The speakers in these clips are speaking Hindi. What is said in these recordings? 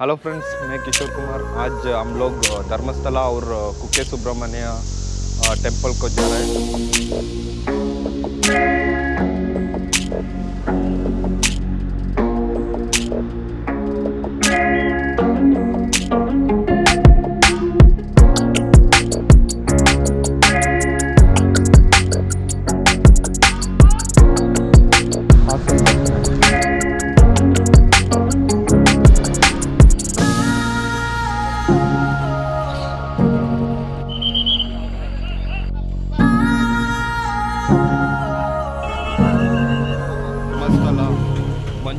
हेलो फ्रेंड्स मैं किशोर कुमार। आज हम लोग धर्मस्थला और कुके सुब्रमण्य टेंपल को जा रहे हैं।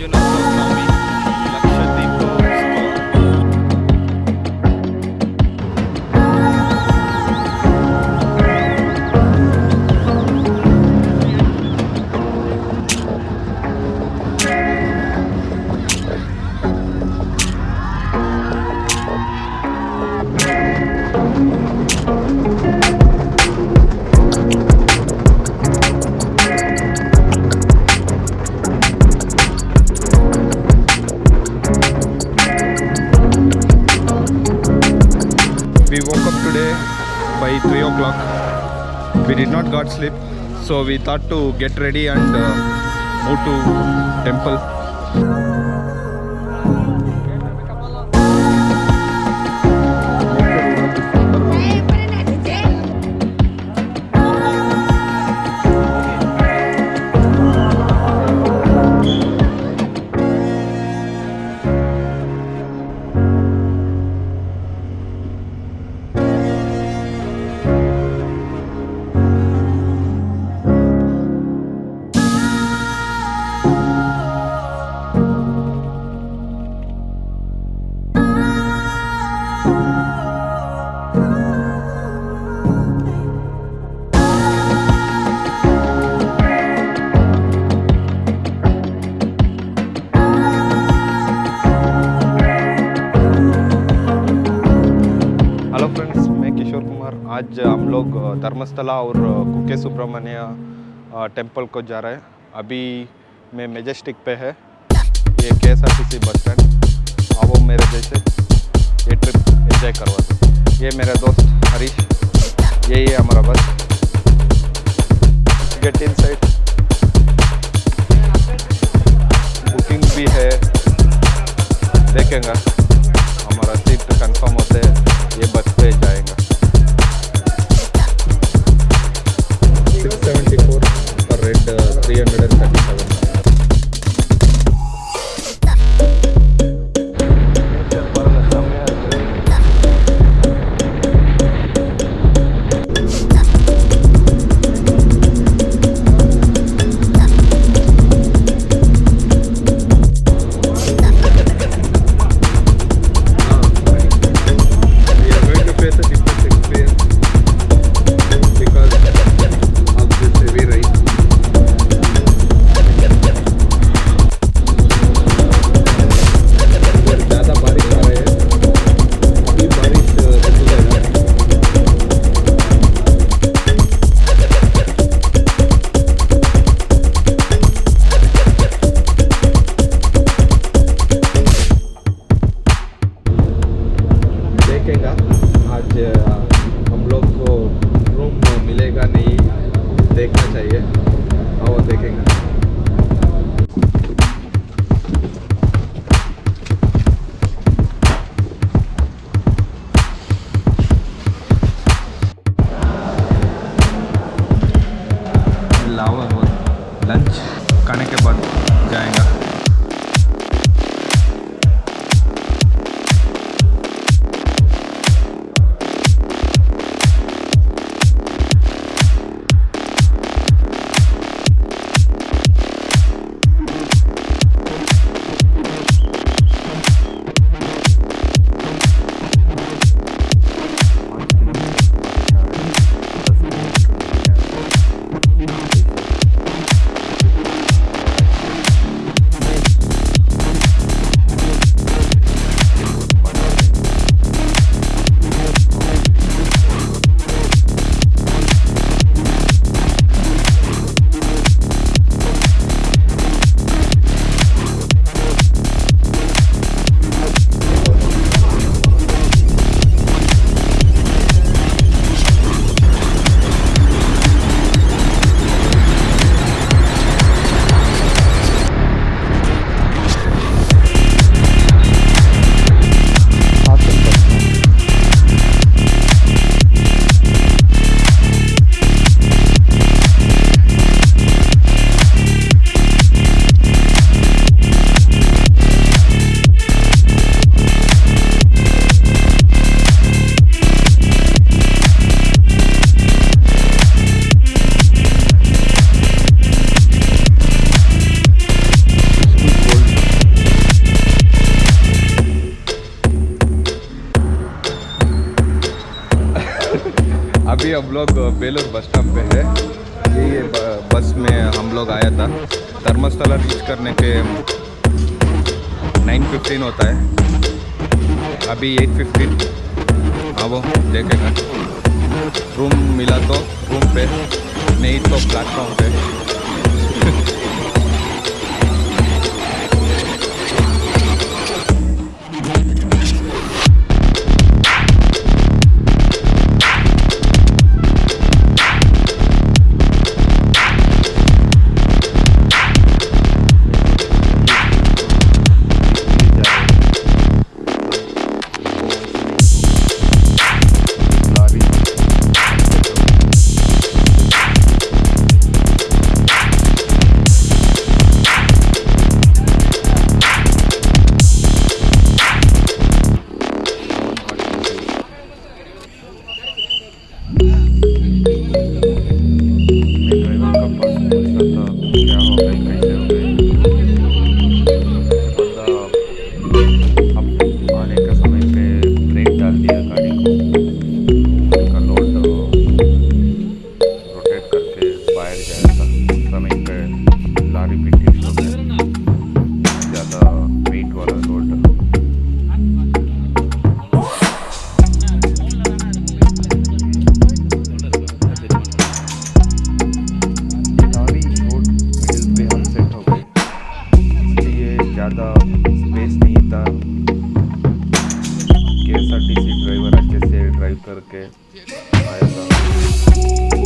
you know, We did not got sleep, so we thought to get ready and uh, move to temple. आज हम लोग धर्मस्थला और कुके सुब्रमण्य टेंपल को जा रहे हैं। अभी मैं मेजेस्टिक पे है। ये के एस आर टी सी बस स्टैंड? आओ मेरे जैसे। ट्रिप करवा दो। ये मेरा दोस्त हरीश, यही है हमारा बस। गेट इन साइड बुकिंग भी है। देखेंगे। हम लोग बेलोर बस स्टॉप पे है। ये ये बस में हम लोग आया था। धर्मस्थला रीच करने के 9:15 होता है। अभी 8:15 हाँ वो देखेगा। रूम मिला तो रूम पे, नहीं तो प्लेटफॉर्म पे। ज़्यादा स्पेस नहीं था। K S R T C driver अच्छे से ड्राइव करके आया था।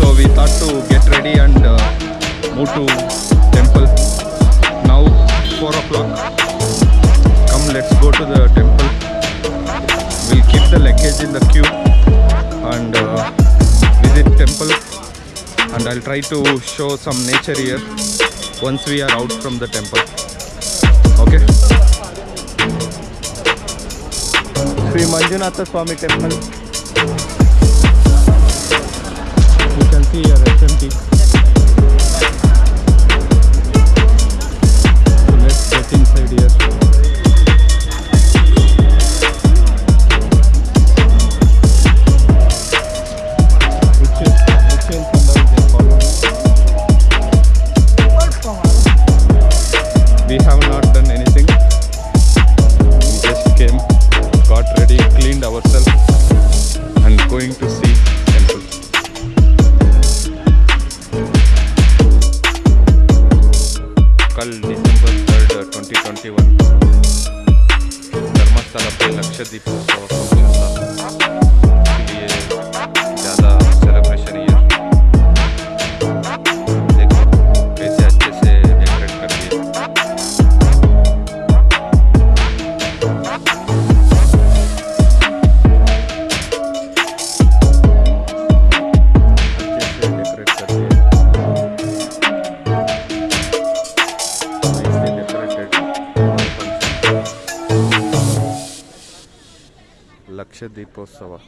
So we thought to get ready and uh, move to temple. Now 4 o'clock. Come let's go to the temple. We'll keep the luggage in the queue and uh, visit temple and I'll try to show some nature here once we are out from the temple. Okay. Sri Manjunatha Swami Temple here, it's empty. Косово.